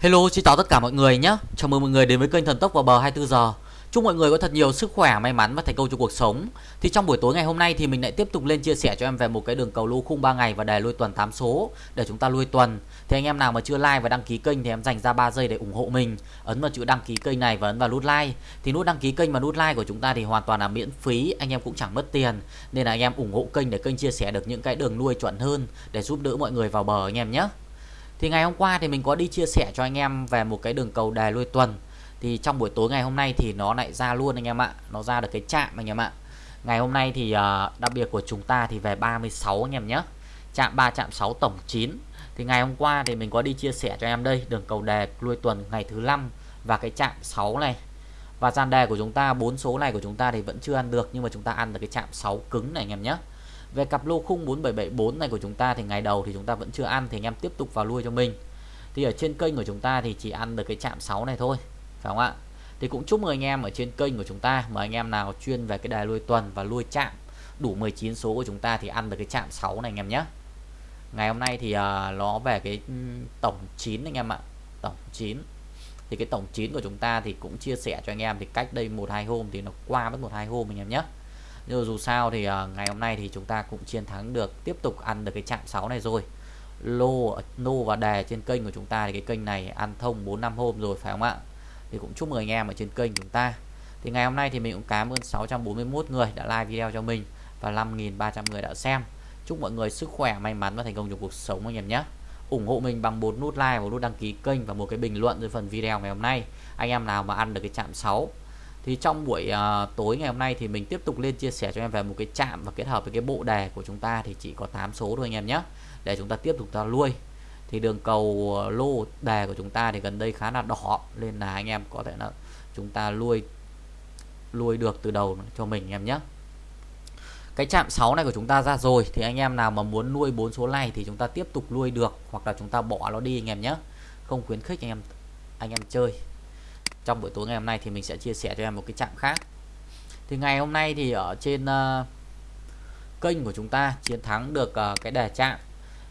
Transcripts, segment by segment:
Hello, xin chào tất cả mọi người nhé. Chào mừng mọi người đến với kênh Thần Tốc vào bờ 24 giờ. Chúc mọi người có thật nhiều sức khỏe, may mắn và thành công trong cuộc sống. Thì trong buổi tối ngày hôm nay thì mình lại tiếp tục lên chia sẻ cho em về một cái đường cầu lô khung 3 ngày và đề lui tuần 8 số để chúng ta lui tuần. Thì anh em nào mà chưa like và đăng ký kênh thì em dành ra 3 giây để ủng hộ mình. Ấn vào chữ đăng ký kênh này và ấn vào nút like. Thì nút đăng ký kênh và nút like của chúng ta thì hoàn toàn là miễn phí, anh em cũng chẳng mất tiền. Nên là anh em ủng hộ kênh để kênh chia sẻ được những cái đường nuôi chuẩn hơn để giúp đỡ mọi người vào bờ anh em nhé. Thì ngày hôm qua thì mình có đi chia sẻ cho anh em về một cái đường cầu đề lui tuần. Thì trong buổi tối ngày hôm nay thì nó lại ra luôn anh em ạ. Nó ra được cái chạm anh em ạ. Ngày hôm nay thì uh, đặc biệt của chúng ta thì về 36 anh em nhé. Chạm 3 chạm 6 tổng 9 Thì ngày hôm qua thì mình có đi chia sẻ cho em đây Đường cầu đề lui tuần ngày thứ năm Và cái chạm 6 này. Và gian đề của chúng ta bốn số này của chúng ta thì vẫn chưa ăn được Nhưng mà chúng ta ăn được cái chạm 6 cứng này anh em nhé về cặp lô khung 4774 này của chúng ta thì ngày đầu thì chúng ta vẫn chưa ăn thì anh em tiếp tục vào lui cho mình. Thì ở trên kênh của chúng ta thì chỉ ăn được cái chạm 6 này thôi. Phải không ạ? Thì cũng chúc mừng anh em ở trên kênh của chúng ta mà anh em nào chuyên về cái đài lui tuần và lui chạm đủ 19 số của chúng ta thì ăn được cái chạm 6 này anh em nhé. Ngày hôm nay thì uh, nó về cái tổng 9 anh em ạ. Tổng 9 thì cái tổng 9 của chúng ta thì cũng chia sẻ cho anh em thì cách đây một hai hôm thì nó qua mất một hai hôm anh em nhé nhưng dù sao thì uh, ngày hôm nay thì chúng ta cũng chiến thắng được tiếp tục ăn được cái chạm 6 này rồi. Lô nô và đề trên kênh của chúng ta thì cái kênh này ăn thông 4 năm hôm rồi phải không ạ? Thì cũng chúc mừng anh em ở trên kênh chúng ta. Thì ngày hôm nay thì mình cũng cảm ơn 641 người đã like video cho mình và 5.300 người đã xem. Chúc mọi người sức khỏe may mắn và thành công trong cuộc sống anh em nhé. Ủng hộ mình bằng một nút like và nút đăng ký kênh và một cái bình luận dưới phần video ngày hôm nay. Anh em nào mà ăn được cái chạm 6 thì trong buổi uh, tối ngày hôm nay thì mình tiếp tục lên chia sẻ cho em về một cái chạm và kết hợp với cái bộ đề của chúng ta thì chỉ có 8 số thôi anh em nhé để chúng ta tiếp tục ta nuôi thì đường cầu à, lô đề của chúng ta thì gần đây khá là đỏ nên là anh em có thể là chúng ta nuôi nuôi được từ đầu cho mình anh em nhé. Cái chạm 6 này của chúng ta ra rồi thì anh em nào mà muốn nuôi bốn số này thì chúng ta tiếp tục nuôi được hoặc là chúng ta bỏ nó đi anh em nhé. Không khuyến khích anh em anh em chơi trong buổi tối ngày hôm nay thì mình sẽ chia sẻ cho em một cái chạm khác. Thì ngày hôm nay thì ở trên uh, kênh của chúng ta chiến thắng được uh, cái đề chạm.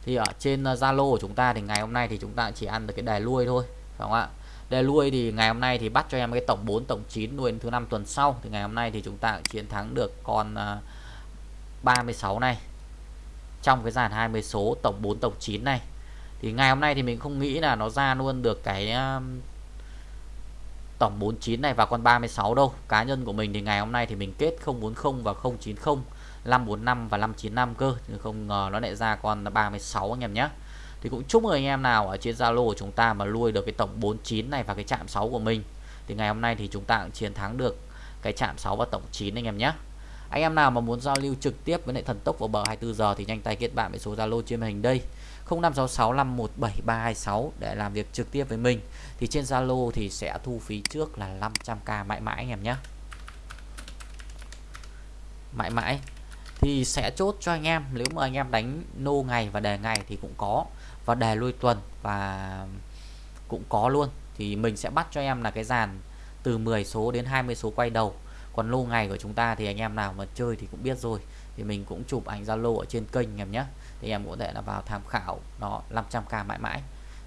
Thì ở trên ờ, Zalo uh, của chúng ta thì ngày hôm nay thì chúng ta chỉ ăn được cái đề lui thôi phải không ạ? Đề lui thì ngày hôm nay thì bắt cho em cái tổng 4 tổng 9 nuôi thứ năm tuần sau. Thì ngày hôm nay thì chúng ta chiến thắng được con uh, 36 này trong cái dàn 20 số tổng 4 tổng 9 này. Thì ngày hôm nay thì mình không nghĩ là nó ra luôn được cái uh, tổng 49 này và con 36 đâu. Cá nhân của mình thì ngày hôm nay thì mình kết 040 và 090 545 và 595 cơ. Chứ không ngờ nó lại ra con 36 anh em nhé. Thì cũng chúc mừng anh em nào ở trên Zalo của chúng ta mà nuôi được cái tổng 49 này và cái chạm 6 của mình. Thì ngày hôm nay thì chúng ta cũng chiến thắng được cái chạm 6 và tổng 9 anh em nhé anh em nào mà muốn giao lưu trực tiếp với lại thần tốc vào bờ 24 giờ thì nhanh tay kết bạn với số Zalo trên màn hình đây. 0566517326 để làm việc trực tiếp với mình. Thì trên Zalo thì sẽ thu phí trước là 500k mãi mãi anh em nhé. Mãi mãi. Thì sẽ chốt cho anh em, nếu mà anh em đánh nô ngày và đề ngày thì cũng có. Và đề lui tuần và cũng có luôn. Thì mình sẽ bắt cho em là cái dàn từ 10 số đến 20 số quay đầu còn lô ngày của chúng ta thì anh em nào mà chơi thì cũng biết rồi. Thì mình cũng chụp ảnh Zalo ở trên kênh em nhé. Thì em có thể là vào tham khảo nó 500k mãi mãi.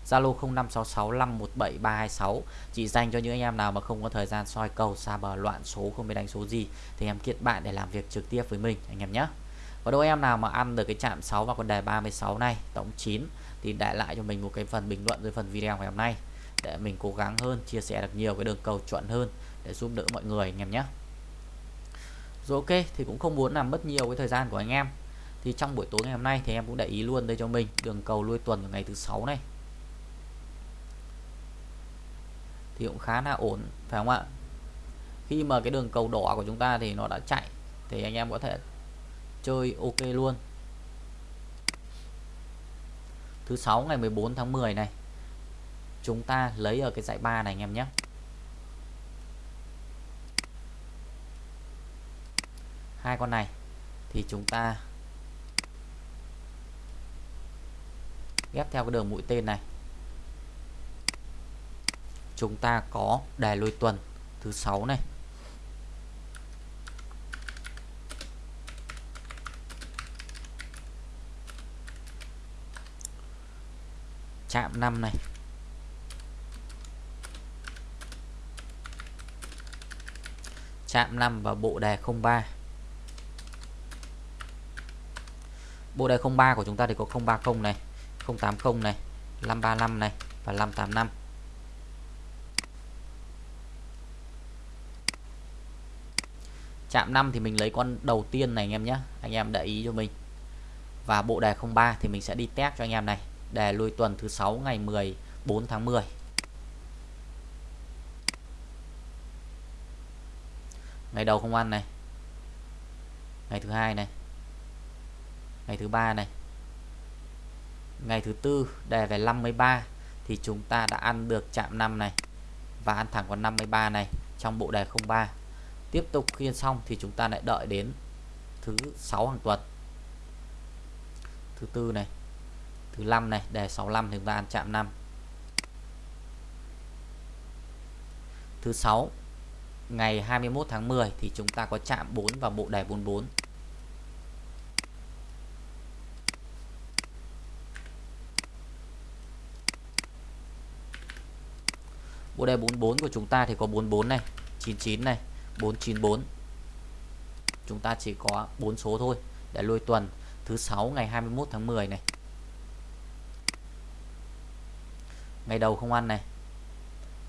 Zalo 0566517326 chỉ dành cho những anh em nào mà không có thời gian soi cầu, xa bờ, loạn số, không biết đánh số gì, thì em kết bạn để làm việc trực tiếp với mình, anh em nhé. Và đôi em nào mà ăn được cái chạm 6 và con đề 36 này, tổng 9 thì để lại cho mình một cái phần bình luận dưới phần video ngày hôm nay. Để mình cố gắng hơn, chia sẻ được nhiều cái đường cầu chuẩn hơn, để giúp đỡ mọi người, anh em nhé rồi ok, thì cũng không muốn làm mất nhiều cái thời gian của anh em. Thì trong buổi tối ngày hôm nay thì em cũng để ý luôn đây cho mình, đường cầu lui tuần của ngày thứ sáu này. Thì cũng khá là ổn, phải không ạ? Khi mà cái đường cầu đỏ của chúng ta thì nó đã chạy, thì anh em có thể chơi ok luôn. Thứ sáu ngày 14 tháng 10 này, chúng ta lấy ở cái dãy 3 này anh em nhé. hai con này, thì chúng ta ghép theo cái đường mũi tên này. Chúng ta có đài lôi tuần thứ sáu này. Chạm 5 này. Chạm 5 và bộ đề 03 bộ đề 03 của chúng ta thì có 030 này 080 này 535 này và 585 chạm 5 thì mình lấy con đầu tiên này anh em nhé. Anh em để ý cho mình. Và bộ đề 03 thì mình sẽ đi test cho anh em này. Đề lui tuần thứ 6 ngày 14 tháng 10 ngày đầu không ăn này. Ngày thứ hai này ngày thứ ba này. Ngày thứ tư, đề về 53 thì chúng ta đã ăn được chạm 5 này và ăn thẳng vào 53 này trong bộ đề 03 tiếp tục khiên xong thì chúng ta lại đợi đến thứ sáu hàng tuần. Thứ tư này, thứ năm này, đề 65 thì chúng ta ăn chạm 5 thứ sáu, ngày 21 tháng 10 thì chúng ta có chạm 4 vào bộ đề 44 bộ đề 44 của chúng ta thì có 44 này 99 này 494 chúng ta chỉ có 4 số thôi, để lôi tuần thứ 6 ngày 21 tháng 10 này. Ngày đầu không ăn này.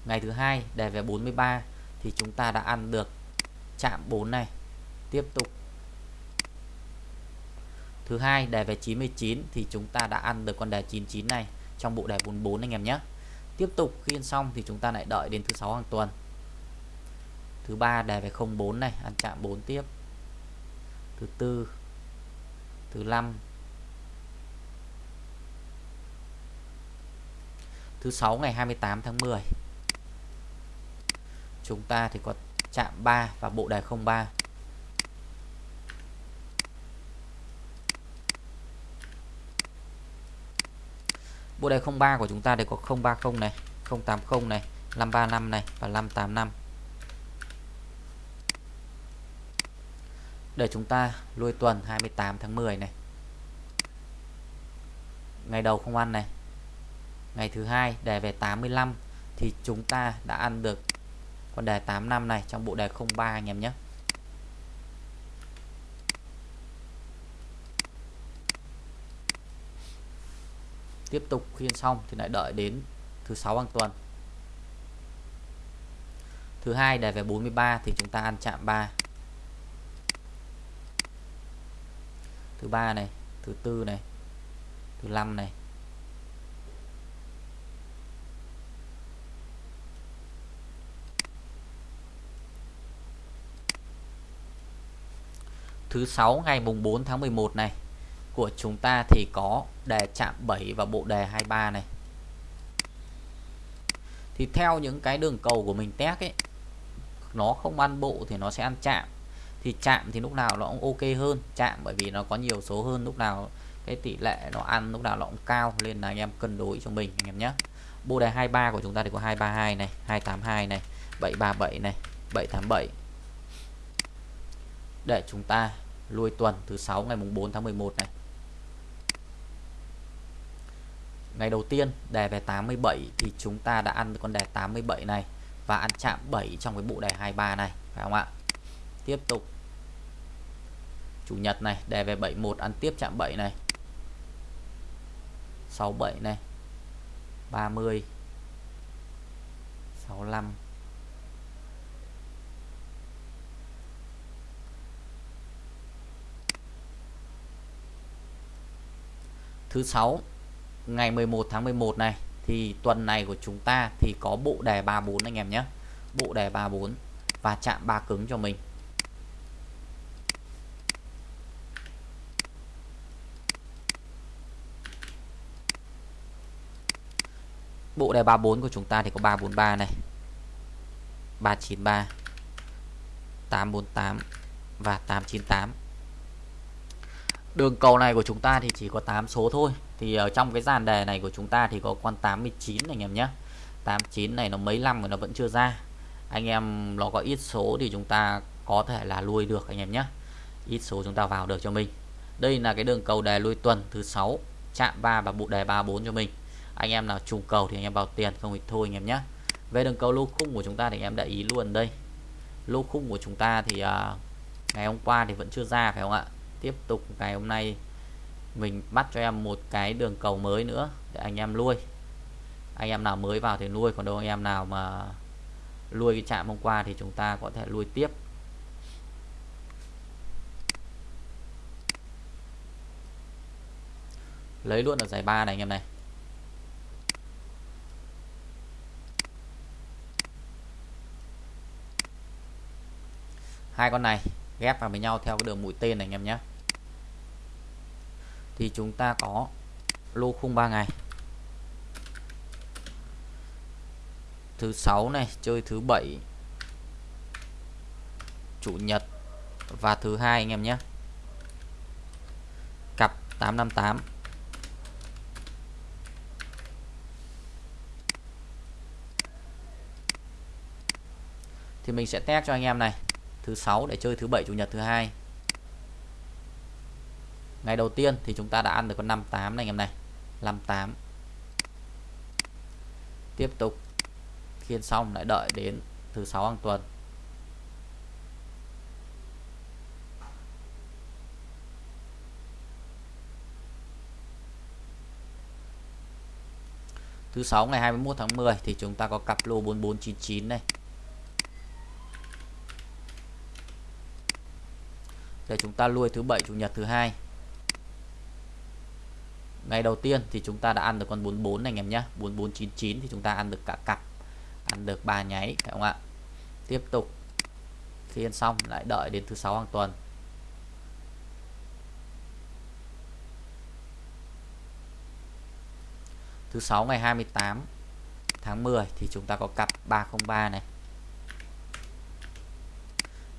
Ngày thứ hai đề về 43 thì chúng ta đã ăn được chạm 4 này. Tiếp tục. Thứ hai đề về 99 thì chúng ta đã ăn được con đề 99 này trong bộ đề 44 anh em nhé tiếp tục khi ăn xong thì chúng ta lại đợi đến thứ sáu hàng tuần. Thứ ba đề về 04 này, ăn chạm 4 tiếp. Thứ tư, thứ năm. Thứ sáu ngày 28 tháng 10 chúng ta thì có chạm 3 và bộ đề 03 bộ đề 03 của chúng ta thì có 030 này 080 này 535 này và 585 để chúng ta lui tuần 28 tháng 10 này. Ngày đầu không ăn này. Ngày thứ hai đề về 85 thì chúng ta đã ăn được con đề 85 này trong bộ đề 03 anh em nhé. Tiếp tục khiên xong thì lại đợi đến thứ sáu hàng tuần. Thứ hai đề về 43 thì chúng ta ăn chạm 3 thứ ba này, thứ tư này, thứ năm này. Thứ sáu ngày mùng 4 tháng 11 này của chúng ta thì có đề chạm 7 và bộ đề 23 này. Thì theo những cái đường cầu của mình test ấy, nó không ăn bộ thì nó sẽ ăn chạm. Thì chạm thì lúc nào nó cũng ok hơn, chạm bởi vì nó có nhiều số hơn, lúc nào cái tỷ lệ nó ăn, lúc nào nó cũng cao, nên là anh em cân đối cho mình anh em nhé. Bộ đề 23 của chúng ta thì có 232 này 282 này 737 này 787 để chúng ta lui tuần thứ 6 ngày mùng 4 tháng 11 này. Ngày đầu tiên, đề về 87 thì chúng ta đã ăn con đề 87 này và ăn chạm 7 trong cái bộ đề 23 này, phải không ạ? Tiếp tục. Chủ nhật này, đề về 71 ăn tiếp chạm 7 này. 67 này. 30 65 thứ 6 ngày 11 tháng 11 này, thì tuần này của chúng ta thì có bộ đề 34 anh em nhé. Bộ đề 34 và chạm ba cứng cho mình. Bộ đề 34 của chúng ta thì có 343 này. 393 848 và 898 đường cầu này của chúng ta thì chỉ có 8 số thôi. Thì ở trong cái dàn đề này của chúng ta thì có con 89 anh em nhé. 89 này nó mấy năm rồi nó vẫn chưa ra. Anh em nó có ít số thì chúng ta có thể là lui được anh em nhé. Ít số chúng ta vào được cho mình. Đây là cái đường cầu đề lui tuần thứ sáu chạm 3 và bộ đề 34 cho mình. Anh em nào trùng cầu thì anh em vào tiền không thì thôi anh em nhé. Về đường cầu lô khung của chúng ta thì anh em để ý luôn đây. Lô khung của chúng ta thì uh, ngày hôm qua thì vẫn chưa ra phải không ạ? Tiếp tục ngày hôm nay. Mình bắt cho em một cái đường cầu mới nữa để anh em nuôi. Anh em nào mới vào thì nuôi, còn đâu anh em nào mà nuôi cái chạm hôm qua thì chúng ta có thể nuôi tiếp. Lấy luôn ở giải ba này anh em này. Hai con này ghép vào với nhau theo cái đường mũi tên này anh em nhé thì chúng ta có lô khung 3 ngày. Thứ sáu này, chơi thứ bảy, chủ nhật và thứ hai anh em nhé. Cặp 858 thì mình sẽ test cho anh em này. Thứ sáu để chơi thứ bảy, chủ nhật, thứ hai ngày đầu tiên thì chúng ta đã ăn được con 58 này anh em này. 58 tiếp tục khiên xong, lại đợi đến thứ sáu hàng tuần. Thứ sáu ngày 21 tháng 10 thì chúng ta có cặp lô 4499 này. Để chúng ta nuôi thứ bảy, chủ nhật thứ hai ngày đầu tiên thì chúng ta đã ăn được con 44 này anh em nhé 4499 thì chúng ta ăn được cả cặp. Ăn được ba nháy, phải không ạ? Tiếp tục. Khi ăn xong, lại đợi đến thứ sáu hàng tuần. Thứ sáu ngày 28 tháng 10 thì chúng ta có cặp 303 này.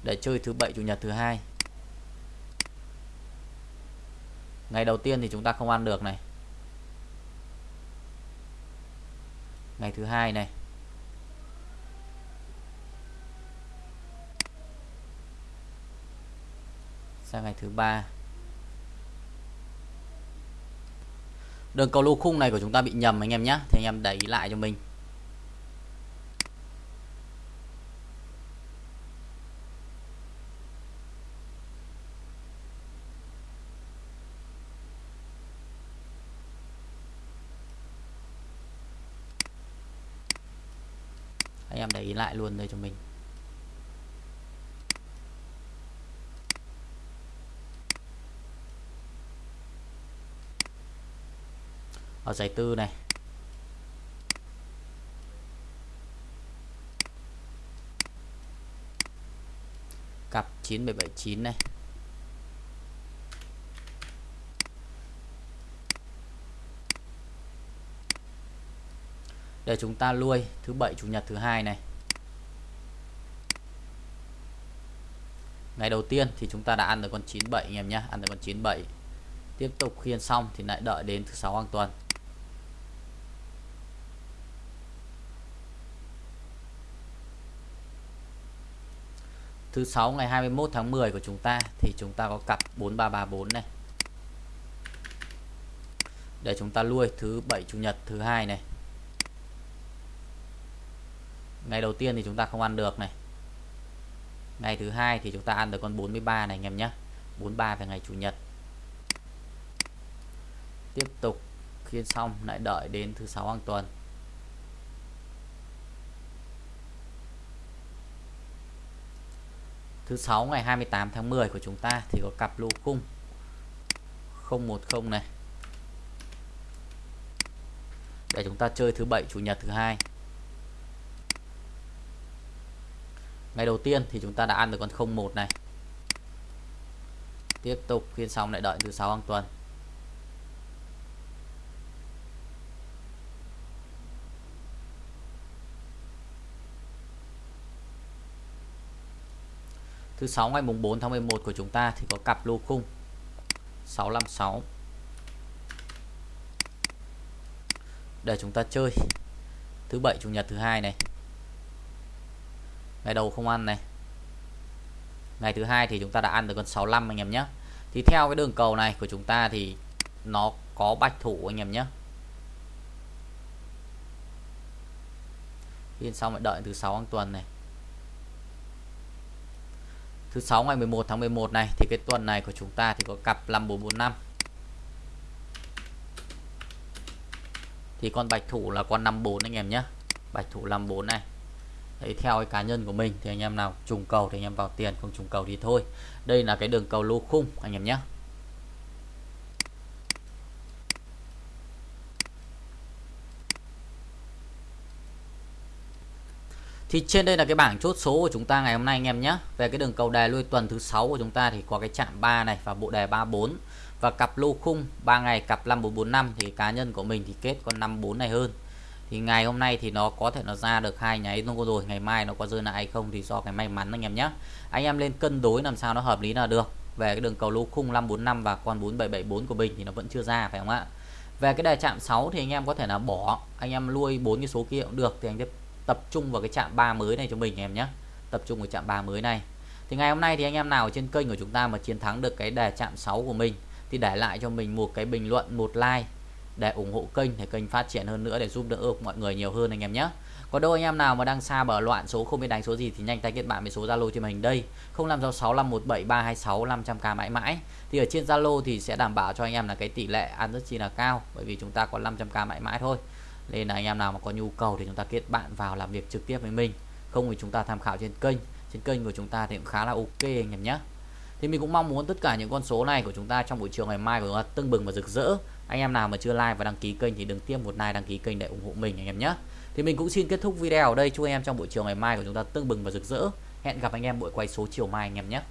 Để chơi thứ bảy, chủ nhật thứ hai. Ngày đầu tiên thì chúng ta không ăn được này. Ngày thứ hai này. Sang ngày thứ ba. Đường cầu lô khung này của chúng ta bị nhầm anh em nhé thì anh em đẩy lại cho mình. Anh em để ý lại luôn đây cho mình. Ở giải tư này. Cặp 9779 này. Để chúng ta nuôi thứ bảy, chủ nhật thứ hai này. Ngày đầu tiên thì chúng ta đã ăn được con 97 anh em nhé. Ăn được con 97 tiếp tục khiên xong thì lại đợi đến thứ sáu hàng tuần. Thứ sáu, ngày 21 tháng 10 của chúng ta thì chúng ta có cặp 4334 này. Để chúng ta nuôi thứ bảy, chủ nhật thứ hai này ngày đầu tiên thì chúng ta không ăn được này. Ngày thứ hai thì chúng ta ăn được con 43 này anh em nhé. 43 về ngày chủ nhật. Tiếp tục khiên xong, lại đợi đến thứ sáu hàng tuần. Thứ sáu ngày 28 tháng 10 của chúng ta thì có cặp lô cung 010 này. Để chúng ta chơi thứ bảy, chủ nhật thứ hai. Ngày đầu tiên thì chúng ta đã ăn được con 01 này. Tiếp tục, phiên xong lại đợi thứ sáu hàng tuần. Thứ sáu, ngày mùng 4 tháng 11 của chúng ta thì có cặp lô khung. 656 để chúng ta chơi. Thứ bảy, chủ nhật thứ hai này ngày đầu không ăn này. Ngày thứ hai thì chúng ta đã ăn được con 65 anh em nhé. Thì theo cái đường cầu này của chúng ta thì nó có bạch thủ anh em nhé. Phiên xong lại đợi thứ sáu hàng tuần này. Thứ sáu ngày 11 tháng 11 này thì cái tuần này của chúng ta thì có cặp 5445 thì con bạch thủ là con 54 anh em nhé. Bạch thủ 54 này. Đấy, theo cái cá nhân của mình thì anh em nào trùng cầu thì anh em vào tiền không trùng cầu thì thôi đây là cái đường cầu lô khung anh em nhé Thì trên đây là cái bảng chốt số của chúng ta ngày hôm nay anh em nhé. Về cái đường cầu đề lui tuần thứ sáu của chúng ta thì có cái chạm 3 này và bộ đề 34 và cặp lô khung 3 ngày cặp 5445 thì cá nhân của mình thì kết con 54 này hơn. Thì ngày hôm nay thì nó có thể nó ra được hai nháy luôn rồi, ngày mai nó có rơi lại hay không thì do cái may mắn anh em nhé. Anh em lên cân đối làm sao nó hợp lý là được. Về cái đường cầu lô khung 545 và con 4774 của mình thì nó vẫn chưa ra phải không ạ? Về cái đề chạm 6 thì anh em có thể là bỏ, anh em nuôi bốn cái số kia cũng được thì anh tiếp tập trung vào cái chạm 3 mới này cho mình em nhé tập trung vào chạm 3 mới này thì ngày hôm nay thì anh em nào trên kênh của chúng ta mà chiến thắng được cái đề chạm 6 của mình thì để lại cho mình một cái bình luận một like để ủng hộ kênh để kênh phát triển hơn nữa để giúp đỡ mọi người nhiều hơn anh em nhé. Có đâu anh em nào mà đang xa bờ loạn số không biết đánh số gì thì nhanh tay kết bạn với số Zalo trên mình đây 0566517326 500k mãi mãi. Thì ở trên Zalo thì sẽ đảm bảo cho anh em là cái tỷ lệ ăn rất chi là cao, bởi vì chúng ta có 500k mãi mãi thôi. Nên là anh em nào mà có nhu cầu thì chúng ta kết bạn vào làm việc trực tiếp với mình. Không thì chúng ta tham khảo trên kênh trên kênh của chúng ta thì cũng khá là ok anh em nhé. Thì mình cũng mong muốn tất cả những con số này của chúng ta trong buổi chiều ngày mai của chúng ta tưng bừng và rực rỡ anh em nào mà chưa like và đăng ký kênh thì đừng tiêm một like, đăng ký kênh để ủng hộ mình anh em nhé. Thì mình cũng xin kết thúc video ở đây. Chúc anh em trong buổi chiều ngày mai của chúng ta tương bừng và rực rỡ. Hẹn gặp anh em buổi quay số chiều mai anh em nhé.